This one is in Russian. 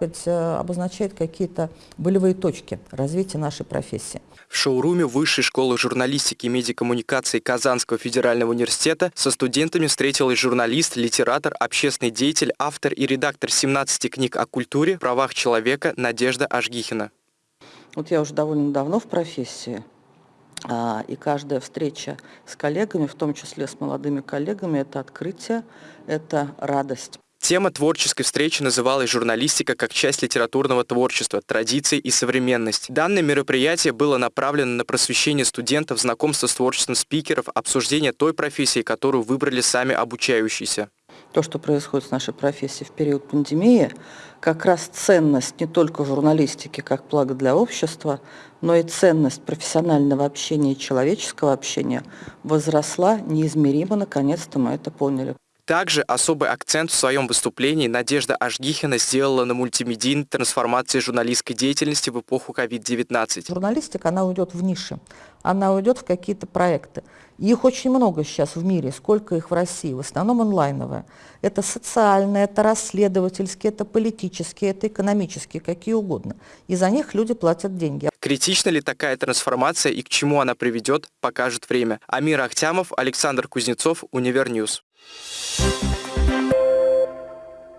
э, обозначает какие-то болевые точки развития нашей профессии. В шоуруме Высшей школы журналистики и медиакоммуникации Казанского федерального университета со студентами встретилась журналист, литератор, общественный деятель, автор и редактор 17 книг о культуре, правах человека Надежда Ажгихина. Вот я уже довольно давно в профессии, а, и каждая встреча с коллегами, в том числе с молодыми коллегами, это открытие, это радость. Тема творческой встречи называлась «Журналистика как часть литературного творчества, традиций и современность». Данное мероприятие было направлено на просвещение студентов, знакомство с творчеством спикеров, обсуждение той профессии, которую выбрали сами обучающиеся. То, что происходит с нашей профессией в период пандемии, как раз ценность не только журналистики как благо для общества, но и ценность профессионального общения и человеческого общения возросла неизмеримо, наконец-то мы это поняли. Также особый акцент в своем выступлении Надежда Ажгихина сделала на мультимедийной трансформации журналистской деятельности в эпоху COVID-19. Журналистика, она уйдет в ниши, она уйдет в какие-то проекты. Их очень много сейчас в мире, сколько их в России, в основном онлайновые. Это социальные, это расследовательские, это политические, это экономические, какие угодно. И за них люди платят деньги. Критична ли такая трансформация и к чему она приведет, покажет время. Амир Ахтямов, Александр Кузнецов, Univer News. Thank you